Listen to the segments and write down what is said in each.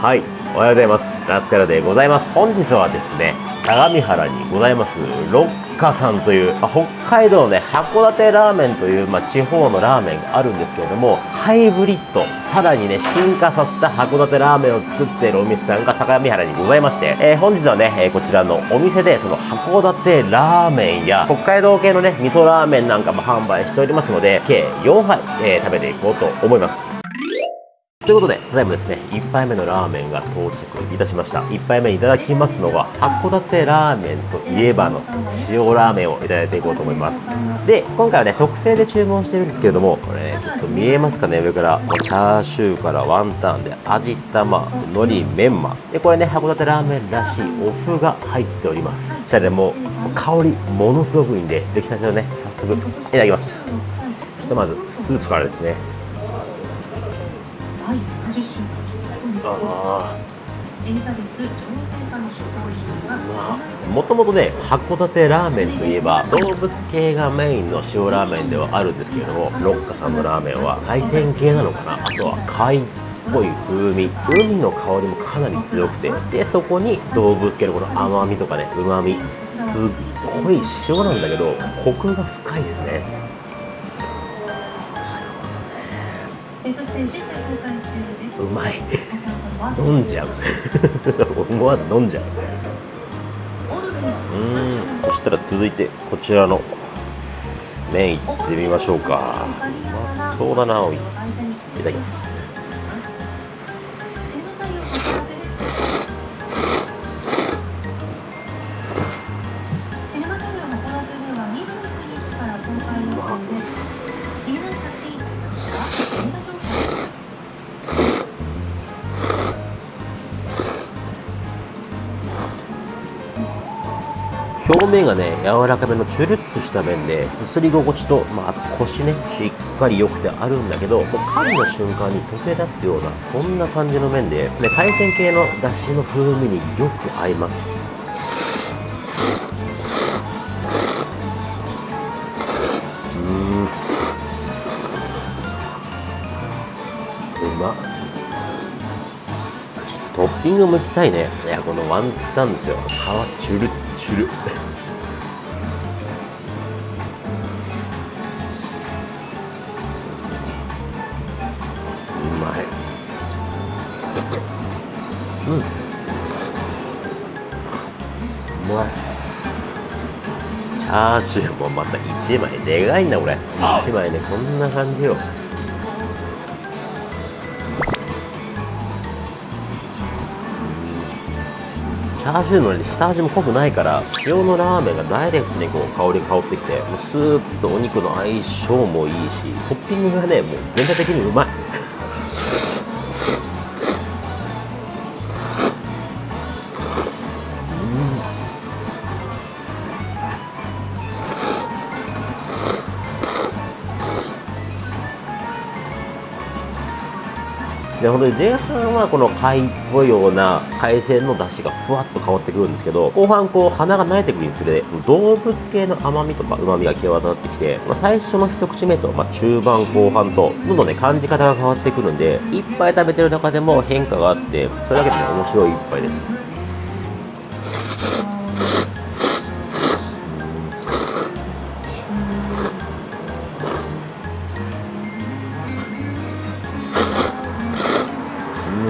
はい。おはようございます。ラスカルでございます。本日はですね相模原にございますロッカさんという、まあ、北海道のね函館ラーメンという、まあ、地方のラーメンがあるんですけれどもハイブリッドさらにね進化させた函館ラーメンを作っているお店さんが相模原にございまして、えー、本日はね、えこちらのお店でその函館ラーメンや北海道系のね味噌ラーメンなんかも販売しておりますので計4杯、えー、食べていこうと思います。ということで、ただいまですね、1杯目のラーメンが到着いたしました。1杯目いただきますのが、函館ラーメンといえばの塩ラーメンをいただいていこうと思います。で、今回はね、特製で注文してるんですけれども、これね、ちょっと見えますかね、上から。チャーシューからワンタンで、味玉、海苔、メンマ。で、これね、函館ラーメンらしいお麩が入っております。じゃあね、もう、香り、ものすごくいいんで、出来たてをね、早速、いただきます。ひとまず、スープからですね。あもともとね函館ラーメンといえば動物系がメインの塩ラーメンではあるんですけれども六花さんのラーメンは海鮮系なのかな？あとは貝っぽい風味。海の香りもかなり強くてでそこに動物系のこの甘みとかねうまみすっごい塩なんだけどコクが深いですね。うまい飲んじゃう。思わず飲んじゃう。うん。そしたら続いてこちらの麺いってみましょうか。うまそうだなおい。いただきます。表面がね柔らかめのチュルッとした麺ですすり心地と、まあ、あと腰ねしっかり良くてあるんだけどもう噛んだ瞬間に溶け出すようなそんな感じの麺で、ね、海鮮系のだしの風味によく合います。うん。うまっ。トッピング剥きたいね。いやこのワンタンですよ。皮チュルッチュル。ャーシューもまた1枚でかいんだこれ。1枚ねこんな感じよ。チャーシューの、下味も濃くないから塩のラーメンがダイレクトにこう香りが香ってきてもうスープとお肉の相性もいいしトッピングがねもう全体的にうまい。で本当に前半はこの貝っぽいような海鮮の出汁がふわっと変わってくるんですけど後半こう鼻が慣れてくるにつれ動物系の甘みとか旨みが際立ってきて、まあ、最初の一口目と、まあ、中盤後半とどんどんね感じ方が変わってくるんでいっぱい食べてる中でも変化があってそれだけでね面白い一杯です。じ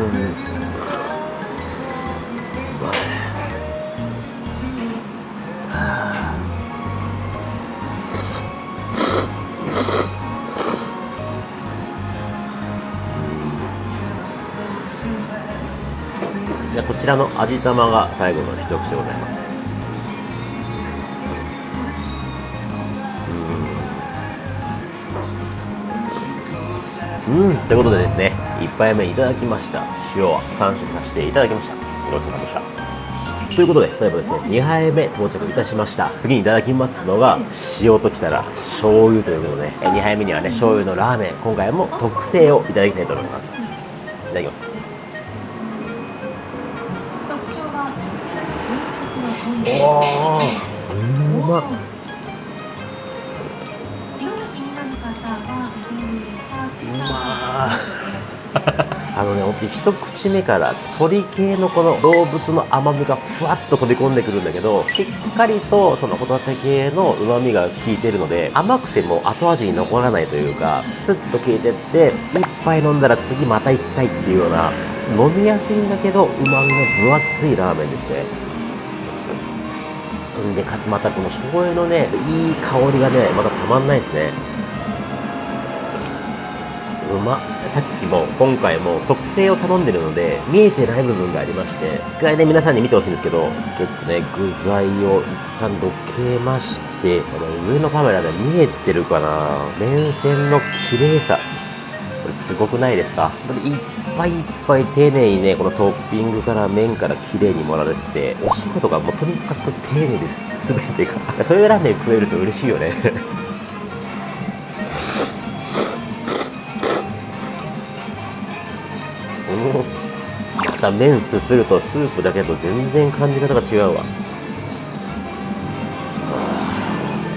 ゃあこちらの味玉が最後の一口でございます。うん。うんということでですね1杯目いただきました。塩は完食させていただきました。ごちそうさまでした。ということで、例えばですね、2杯目到着いたしました。次にいただきますのが、塩ときたら醤油ということで、2杯目にはね、醤油のラーメン、今回も特製をいただきたいと思います。いただきます。おうまっあのね本当に一口目から鶏系のこの動物の甘みがふわっと飛び込んでくるんだけどしっかりとそのホタテ系の旨味が効いてるので甘くても後味に残らないというかスッと効いてって一杯飲んだら次また行きたいっていうような飲みやすいんだけど旨味の分厚いラーメンですね。でかつまたこの醤油のねいい香りがねまたたまんないですね。うまさっきも今回も特製を頼んでるので見えてない部分がありまして一回ね皆さんに見てほしいんですけどちょっとね具材を一旦どけましてこの上のカメラで見えてるかな。麺線の綺麗さ。これすごくないですか？いっぱいいっぱい丁寧にねこのトッピングから麺から綺麗に盛られててお仕事がもうとにかく丁寧です。全てが。そういうラーメン食えると嬉しいよね。た麺すするとスープだけと全然感じ方が違うわ。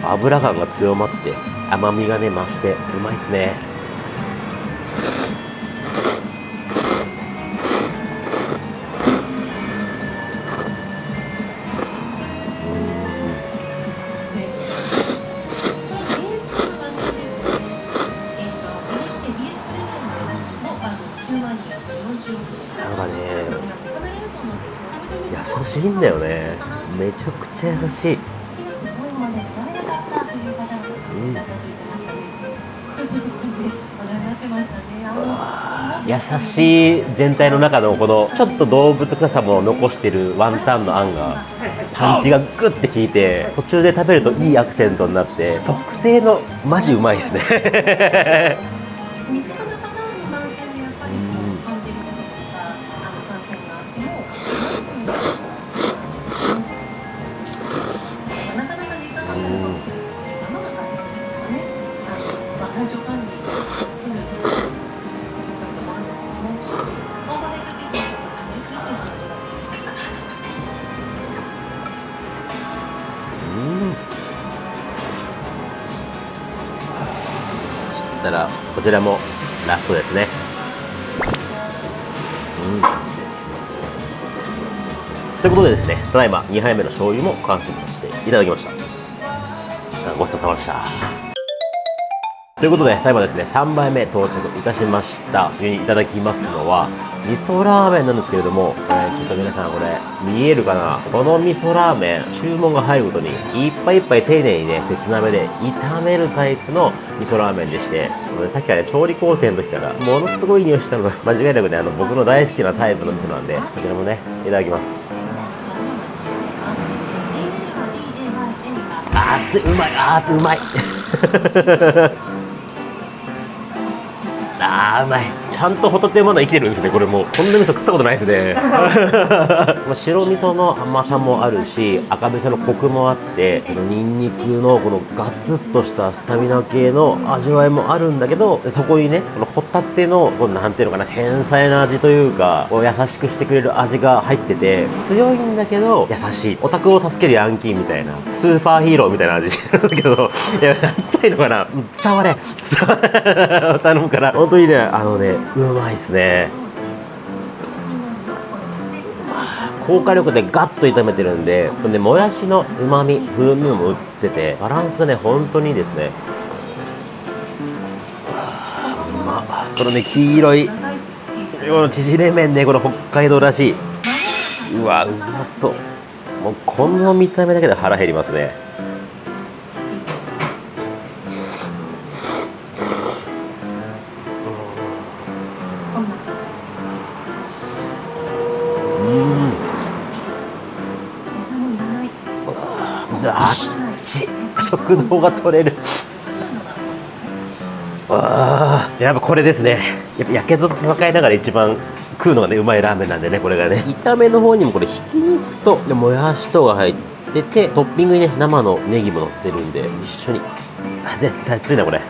油感が強まって甘みがね増してうまいっすね。しい。優しい全体の中のこのちょっと動物臭さも残してるワンタンのあんがパンチがグッて効いて途中で食べるといいアクセントになって特製のマジうまいですねたらこちらもラストですね。うん。ということでですねただいま2杯目の醤油も完食させていただきました。ごちそうさまでした。ということで、ただいまですね、3杯目到着いたしました。次にいただきますのは、味噌ラーメンなんですけれども、えー、ちょっと皆さんこれ見えるかな？この味噌ラーメン注文が入るごとにいっぱいいっぱい丁寧にね鉄鍋で炒めるタイプの味噌ラーメンでしてさっきからね調理工程の時からものすごい匂いしたのが 間違いなくねあの僕の大好きなタイプの味噌なんでこちらもねいただきます。熱いうまいあーうまい あーうまいちゃんとホタテまだ生きてるんですね。これもうこんな味噌食ったことないですね。白味噌の甘さもあるし赤味噌のコクもあってこのニンニクのこのガツッとしたスタミナ系の味わいもあるんだけどそこにねこのホタテのこのなんていうのかな繊細な味というかこう優しくしてくれる味が入ってて強いんだけど優しい。オタクを助けるヤンキーみたいなスーパーヒーローみたいな味なんだけどいや何伝えのかな。伝われ。伝われ。頼むから。本当にねあのねうまいっすね。高火力でガッと炒めてるんででもやしのうまみ風味も移っててバランスがね本当にいいですね。うまこのね黄色いこの縮れ麺ねこの北海道らしい。うわうまそう。もうこの見た目だけで腹減りますね。食堂が取れる。ああやっぱこれですね。やっぱやけどと戦いながら一番食うのがねうまいラーメンなんでねこれがね。炒めの方にもこれひき肉とでもやしとが入っててトッピングにね生のネギも乗ってるんで一緒に。あ絶対熱いなこれ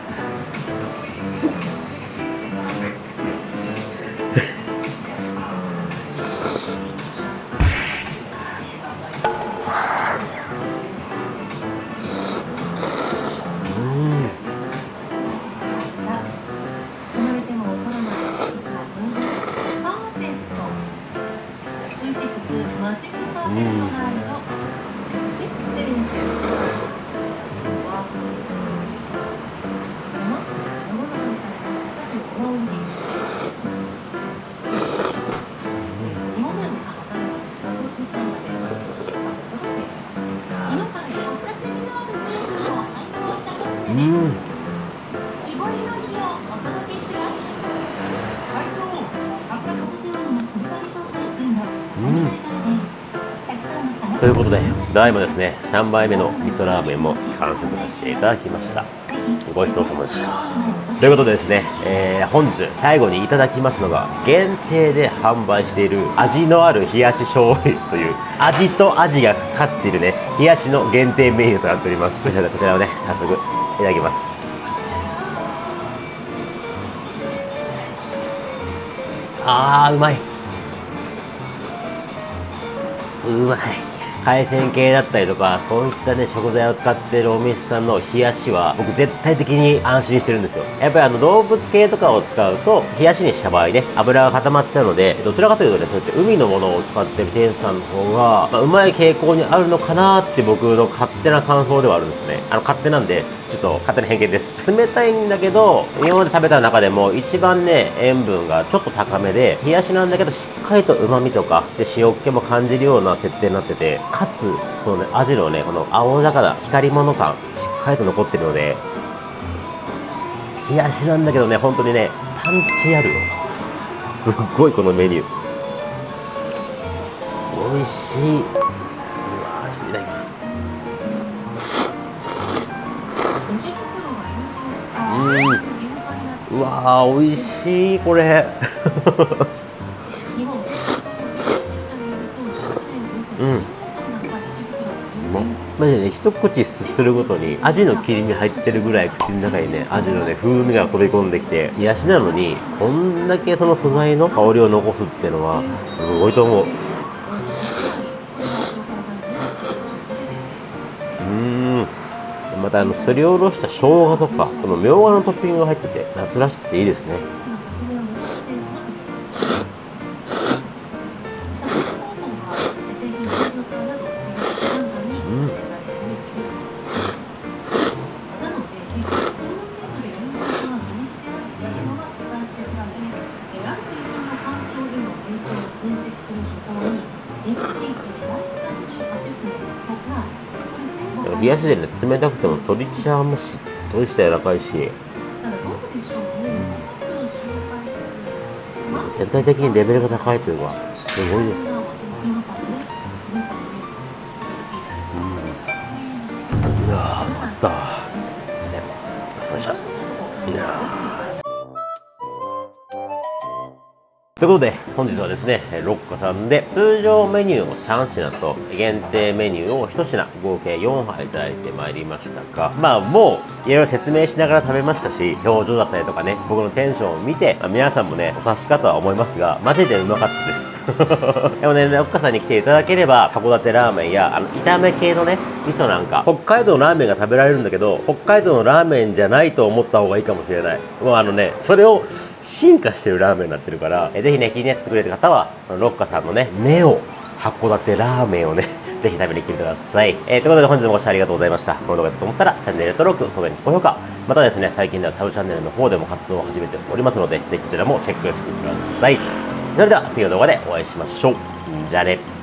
ということで、大だですね、3杯目の味噌ラーメンも完食させていただきました。ごちそうさまでした。ということでですね、えー、本日最後にいただきますのが、限定で販売している味のある冷やし醤油という、味と味がかかっているね、冷やしの限定メニューとなっております。こちらをね、早速いただきます。あーうまい。うまい。海鮮系だったりとかそういったね食材を使ってるお店さんの冷やしは僕絶対的に安心してるんですよ。やっぱりあの動物系とかを使うと冷やしにした場合ね油が固まっちゃうのでどちらかというとねそうやって海のものを使ってる店主さんの方が、まあ、うまい傾向にあるのかなって僕の勝手な感想ではあるんですね。あの勝手なんでちょっと勝手な偏見です。冷たいんだけど今まで食べた中でも一番ね塩分がちょっと高めで冷やしなんだけどしっかりと旨味とかで塩っ気も感じるような設定になっててかつこのね味のねこの青魚光り物感しっかりと残ってるので冷やしなんだけどね本当にねパンチある。よすっごいこのメニュー。美味しい。うわー美味しいこれ。うん。マジでね一口すするごとに味の切り身入ってるぐらい口の中にね味のね風味が飛び込んできて冷やしなのにこんだけその素材の香りを残すっていうのはすごいと思う。うんまたあのすりおろした生姜とかこのみょうがのトッピングが入ってて夏らしくていいですね。冷やしでね。冷たくても鶏チャーもしっとりして柔らかいし、うん、全体的にレベルが高いというかすごいです、ということで、本日はですね、ロッカさんで通常メニューを3品と限定メニューを1品合計4杯いただいてまいりましたが、まあもういろいろ説明しながら食べましたし、表情だったりとかね、僕のテンションを見て、まあ、皆さんもね、お察しかとは思いますが、マジでうまかったです。でもね、ロッカさんに来ていただければ、函館ラーメンや、あの、炒め系のね、味噌なんか、北海道のラーメンが食べられるんだけど、北海道のラーメンじゃないと思った方がいいかもしれない。もうあのね、それを進化してるラーメンになってるから、えぜひね、気になってくれる方は、ロッカさんのね、ネオ函館ラーメンをね、ぜひ食べに来てください。えー、ということで本日もご視聴ありがとうございました。この動画だと思ったら、チャンネル登録、コメント、高評価、またですね、最近ではサブチャンネルの方でも活動を始めておりますので、ぜひそちらもチェックしてください。それでは次の動画でお会いしましょう。じゃあね。